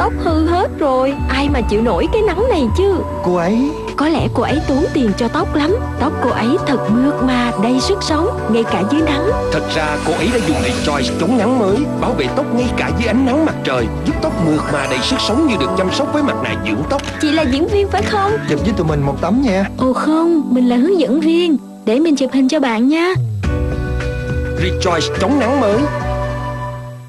tóc hư hết rồi. Ai mà chịu nổi cái nắng này chứ? Cô ấy. Có lẽ cô ấy tốn tiền cho tóc lắm. Tóc cô ấy thật mượt mà đầy sức sống Ngay cả dưới nắng. Thật ra cô ấy đã dùng Rejoice chống nắng mới Bảo vệ tóc ngay cả dưới ánh nắng mặt trời Giúp tóc mượt mà đầy sức sống như được chăm sóc với mặt nạ dưỡng tóc. Chị là diễn viên phải không? Chụp với tụi mình một tấm nha. Ồ không Mình là hướng dẫn viên. Để mình chụp hình cho bạn nha. Rejoice chống nắng mới.